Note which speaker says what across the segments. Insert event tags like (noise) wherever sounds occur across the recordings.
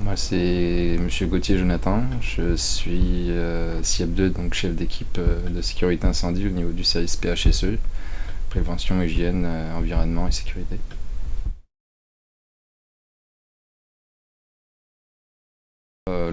Speaker 1: moi c'est Monsieur Gauthier Jonathan, je suis euh, SIAP2, donc chef d'équipe euh, de sécurité incendie au niveau du service PHSE, prévention, hygiène, euh, environnement et sécurité.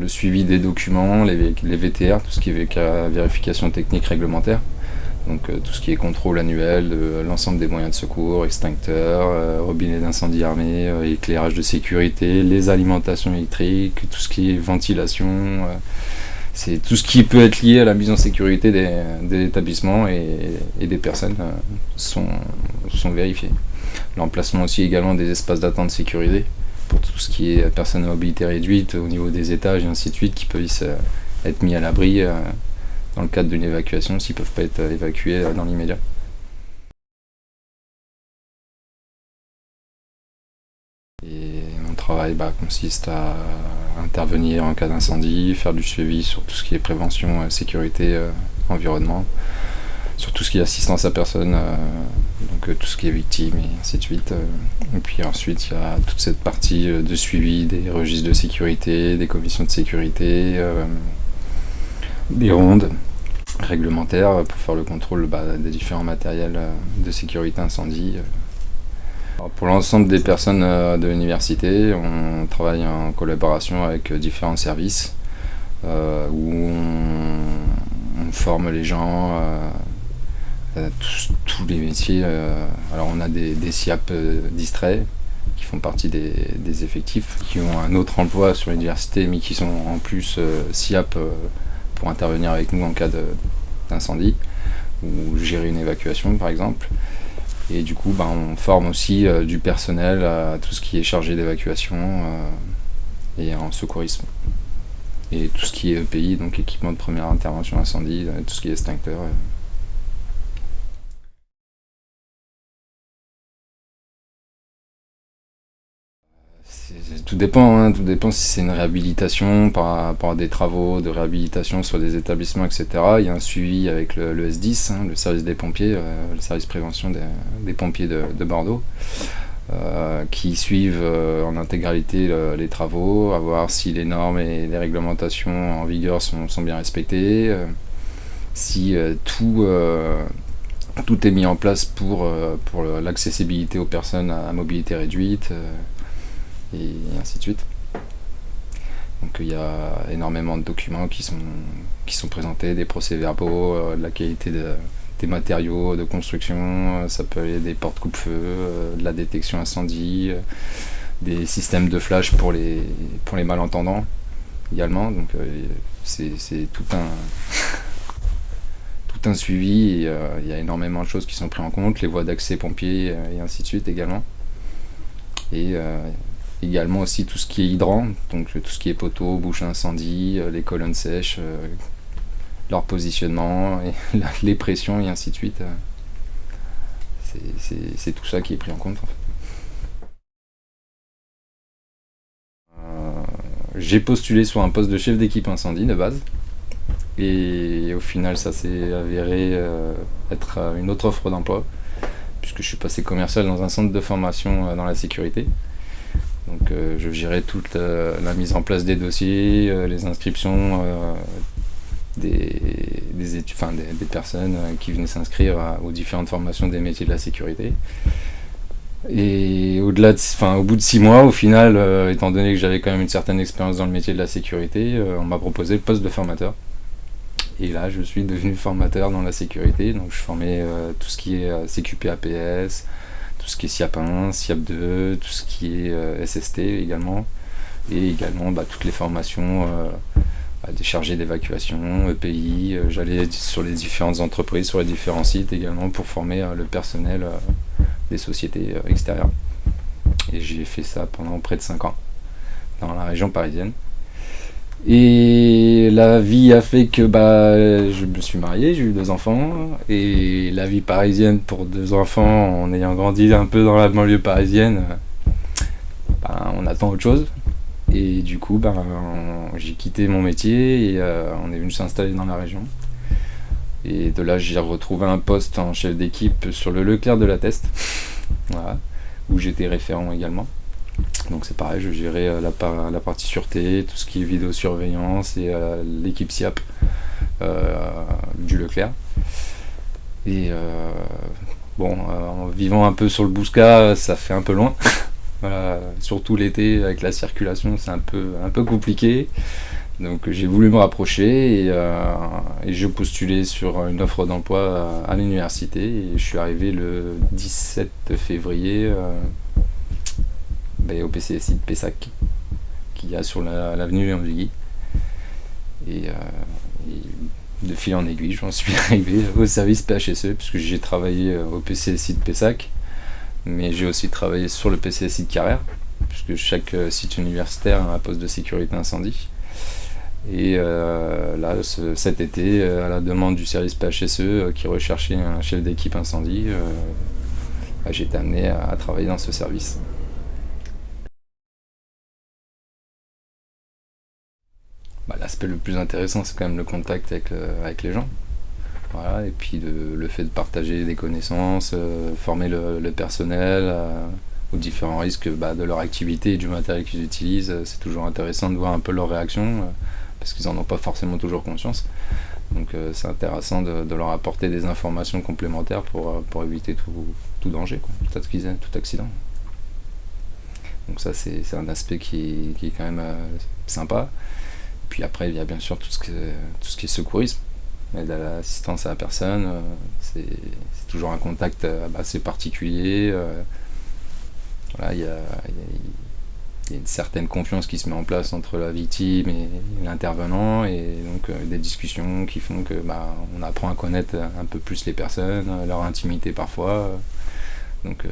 Speaker 1: Le suivi des documents, les, VTR, tout ce qui est vérification technique réglementaire, donc euh, tout ce qui est contrôle annuel de l'ensemble des moyens de secours, extincteurs, euh, robinets d'incendie armés, euh, éclairage de sécurité, les alimentations électriques, tout ce qui est ventilation, c'est tout ce qui peut être lié à la mise en sécurité des, établissements et, des personnes sont, sont vérifiés. L'emplacement aussi également des espaces d'attente sécurisés pour tout ce qui est personnes à mobilité réduite au niveau des étages et ainsi de suite qui peuvent être mis à l'abri dans le cadre d'une évacuation s'ils ne peuvent pas être évacués euh, dans l'immédiat. Mon travail bah, consiste à intervenir en cas d'incendie, faire du suivi sur tout ce qui est prévention, euh, sécurité, euh, environnement, sur tout ce qui est assistance à personne, donc tout ce qui est victime et ainsi de suite. Et puis ensuite il y a toute cette partie de suivi des registres de sécurité, des commissions de sécurité, des rondes réglementaires pour faire le contrôle bah, des différents matériels euh, de sécurité incendie. pour l'ensemble des personnes euh, de l'université, on travaille en collaboration avec différents services euh, où on, forme les gens tous, les métiers. alors on a des, SIAP distraits qui font partie des, des, effectifs, qui ont un autre emploi sur l'université mais qui sont en plus SIAP pour intervenir avec nous en cas d'incendie ou gérer une évacuation par exemple. Et du coup, ben, on forme aussi euh, du personnel à tout ce qui est chargé d'évacuation euh, et en secourisme. Et tout ce qui est EPI, donc équipement de première intervention incendie, euh, tout ce qui est extincteur. Tout dépend, hein, tout dépend si c'est une réhabilitation par à des travaux de réhabilitation sur des établissements, etc. Il y a un suivi avec le, S10, hein, le service des pompiers, euh, le service prévention des, pompiers de, Bordeaux, euh, qui suivent euh, en intégralité les travaux, à voir si les normes et les réglementations en vigueur sont, bien respectées, si tout tout est mis en place pour, pour l'accessibilité aux personnes à mobilité réduite, et ainsi de suite. Donc il y a énormément de documents qui sont, qui sont présentés, des procès-verbaux, euh, de la qualité des matériaux de construction, euh, ça peut aller des portes coupe-feu, euh, de la détection incendie, des systèmes de flash pour les, pour les malentendants également. Donc c'est tout un, tout un suivi, il y a énormément de choses qui sont prises en compte, les voies d'accès pompiers et ainsi de suite également. Et Également aussi tout ce qui est hydrant, donc tout ce qui est poteau, bouche incendie, euh, les colonnes sèches, euh, leur positionnement, (laughs) les pressions et ainsi de suite. C'est tout ça qui est pris en compte. Euh, j'ai postulé sur un poste de chef d'équipe incendie de base. Et au final, ça s'est avéré être une autre offre d'emploi, puisque je suis passé commercial dans un centre de formation dans la sécurité. Donc euh, je gérais toute la, mise en place des dossiers, euh, les inscriptions euh, des, des, des, personnes qui venaient s'inscrire aux différentes formations des métiers de la sécurité. Et au-delà, au bout de six mois, au final, étant donné que j'avais quand même une certaine expérience dans le métier de la sécurité, on m'a proposé le poste de formateur. Et là, je suis devenu formateur dans la sécurité, donc je formais tout ce qui est CQP APS, tout ce qui est SIAP 1, SIAP 2, tout ce qui est euh, SST également, et également bah, toutes les formations bah, des chargés d'évacuation, EPI, euh, j'allais sur les différentes entreprises, sur les différents sites également pour former le personnel des sociétés extérieures. Et j'ai fait ça pendant près de 5 ans dans la région parisienne. Et la vie a fait que bah, je me suis marié, j'ai eu deux enfants. Et la vie parisienne pour deux enfants, en ayant grandi un peu dans la banlieue parisienne, bah, on attend autre chose. Et du coup, bah, j'ai quitté mon métier et euh, on est venu s'installer dans la région. Et de là, j'ai retrouvé un poste en chef d'équipe sur le Leclerc de la Teste, (laughs) où j'étais référent également. Donc c'est pareil, je gérais euh, la, partie sûreté, tout ce qui est vidéosurveillance et euh, l'équipe SIAP euh, du Leclerc. Et bon, en vivant un peu sur le Bousca, ça fait un peu loin. (laughs) surtout l'été avec la circulation, c'est un peu, un peu compliqué. Donc j'ai voulu me rapprocher et, j'ai postulé sur une offre d'emploi à, l'université et je suis arrivé le 17 février au PCSI de Pessac, qui a sur l'avenue Léon Duguy. Et, euh, et, de fil en aiguille, j'en suis (laughs) arrivé au service PHSE, puisque j'ai travaillé euh, au PCSI de Pessac, mais j'ai aussi travaillé sur le PCSI de Carrère, puisque chaque euh, site universitaire a un poste de sécurité incendie. Et là, cet été, à la demande du service PHSE qui recherchait un chef d'équipe incendie, bah, j'ai été amené à travailler dans ce service. Bah, l'aspect le plus intéressant, c'est quand même le contact avec, avec les gens. Voilà, et puis le, fait de partager des connaissances, euh, former le, personnel euh, aux différents risques bah, de leur activité et du matériel qu'ils utilisent. C'est toujours intéressant de voir un peu leurs réactions, euh, parce qu'ils n'en ont pas forcément toujours conscience. Donc c'est intéressant de, leur apporter des informations complémentaires pour, pour éviter tout, danger, Tout, accident. Donc ça c'est un aspect qui, est quand même sympa. Puis après, il y a bien sûr tout ce, que, tout ce qui est secourisme, l'assistance à la personne. Euh, c'est toujours un contact euh, assez particulier. Euh, il y a, une certaine confiance qui se met en place entre la victime et l'intervenant et donc des discussions qui font que bah, on apprend à connaître un peu plus les personnes, leur intimité parfois. Donc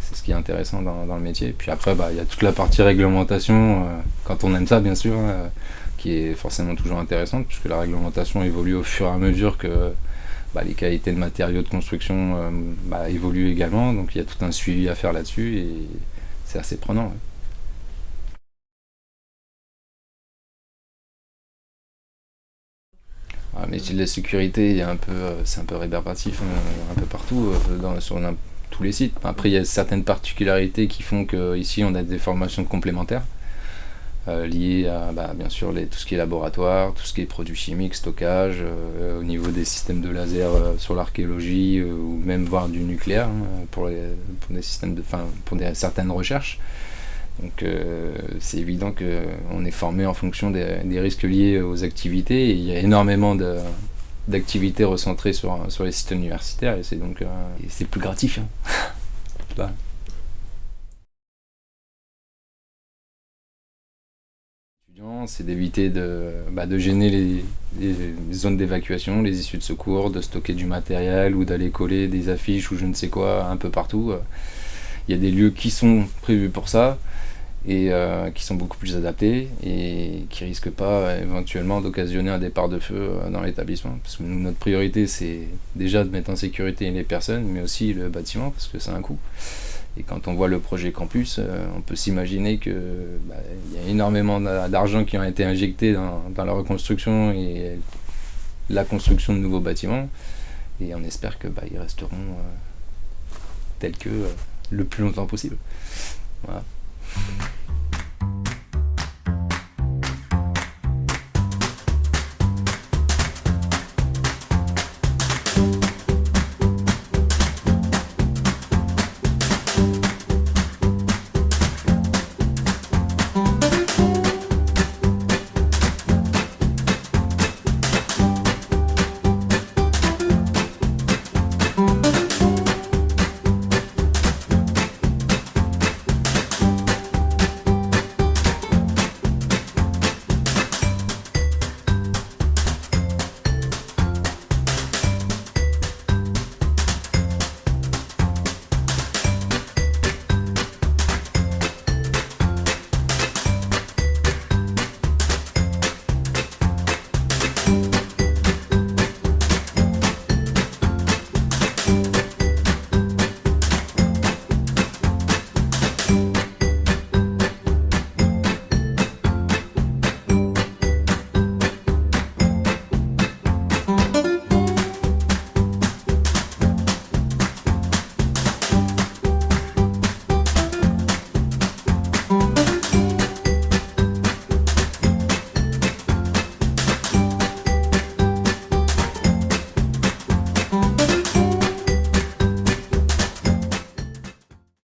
Speaker 1: c'est ce qui est intéressant dans, le métier. Puis après, bah, il y a toute la partie réglementation, quand on aime ça bien sûr. Hein, qui est forcément toujours intéressante, puisque la réglementation évolue au fur et à mesure que bah, les qualités de matériaux de construction euh, bah, évoluent également, donc il y a tout un suivi à faire là-dessus, et c'est assez prenant. Ah, mais de la sécurité, euh, c'est un peu rébarbatif euh, un peu partout, dans, sur tous les sites. Après, il y a certaines particularités qui font qu'ici, on a des formations complémentaires. Euh, lié à bah, bien sûr les, tout ce qui est laboratoire, tout ce qui est produits chimiques, stockage, euh, au niveau des systèmes de laser euh, sur l'archéologie ou même voir du nucléaire hein, pour, des systèmes de, pour des, certaines recherches. Donc c'est évident qu'on est formé en fonction des, des, risques liés aux activités et il y a énormément d'activités recentrées sur, sur les systèmes universitaires et c'est donc c'est plus gratifiant. (laughs) c'est d'éviter de, bah, de, gêner les, zones d'évacuation, les issues de secours, de stocker du matériel ou d'aller coller des affiches ou je ne sais quoi un peu partout. Il y a des lieux qui sont prévus pour ça et euh, qui sont beaucoup plus adaptés et qui risquent pas éventuellement d'occasionner un départ de feu euh, dans l'établissement. Parce que notre priorité c'est déjà de mettre en sécurité les personnes mais aussi le bâtiment parce que c'est un coût. Et quand on voit le projet campus, euh, on peut s'imaginer qu'il bah, y a énormément d'argent qui ont été injectés dans, la reconstruction et la construction de nouveaux bâtiments. Et on espère qu'ils bah, resteront euh, tels que euh, le plus longtemps possible. Voilà. Mm-hmm.